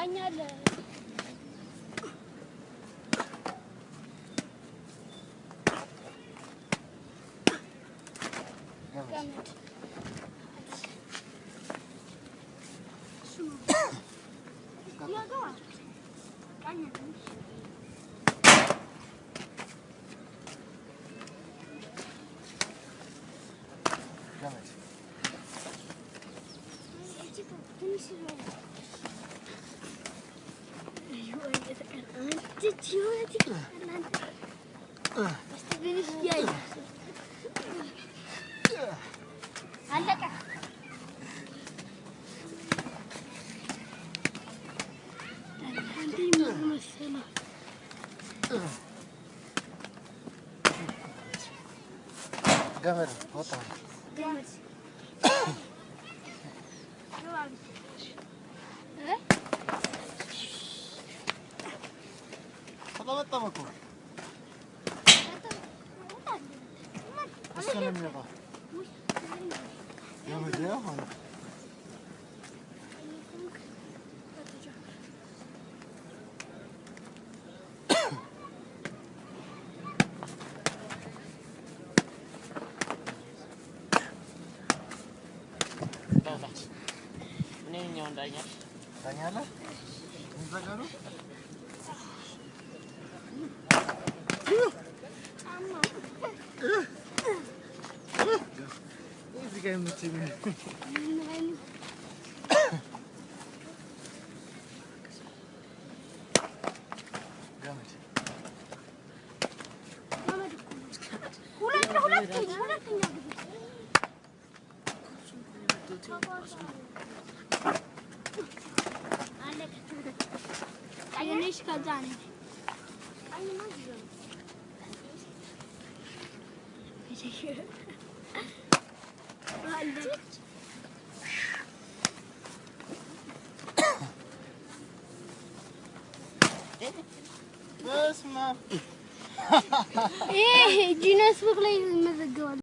гоняли. Давайте. Типа, ты не серьезно. Ты чего это надо? Поставили яйца. Андека. Говори, вот он. Говори. ወጣው እኮ እሱ ነው የሚወጣው። የመጀመሪያ ሆነ እኔ እኛው እንዳኛል ዳኛለህ እንዘገሩ gegangen mit Jimmy. Nein. Teşekkür ederim. Hey, do you not look like another girl?